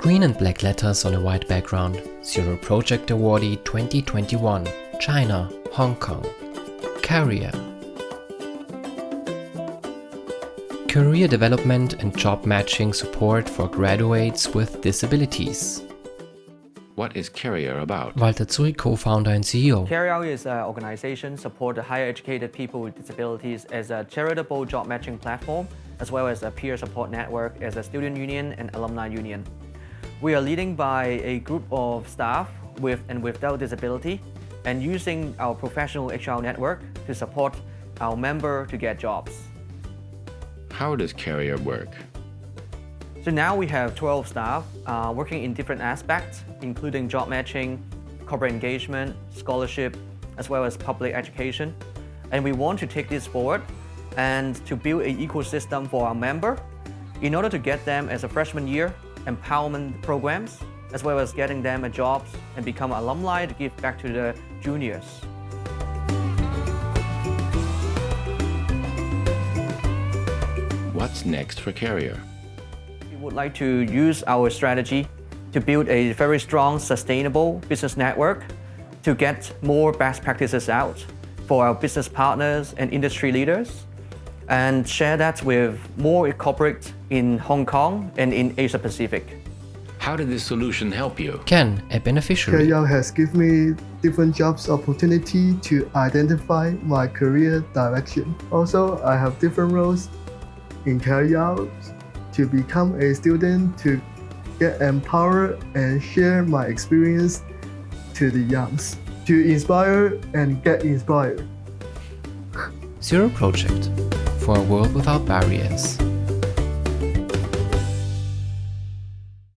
Green and black letters on a white background. Zero Project Awardee 2021. China, Hong Kong. Career. Career development and job matching support for graduates with disabilities. What is Career about? Walter Tsui, co-founder and CEO. Career is an organization support higher educated people with disabilities as a charitable job matching platform, as well as a peer support network as a student union and alumni union. We are leading by a group of staff with and without disability and using our professional HR network to support our member to get jobs. How does Career work? So now we have 12 staff uh, working in different aspects, including job matching, corporate engagement, scholarship, as well as public education. And we want to take this forward and to build an ecosystem for our member in order to get them as a freshman year empowerment programs, as well as getting them a jobs and become alumni to give back to the juniors. What's next for Career? We would like to use our strategy to build a very strong, sustainable business network to get more best practices out for our business partners and industry leaders and share that with more corporate in Hong Kong and in Asia Pacific. How did this solution help you? Ken, a beneficiary. Career has given me different jobs opportunity to identify my career direction. Also, I have different roles in Career to become a student to get empowered and share my experience to the youngs, to inspire and get inspired. Zero Project for a world without barriers.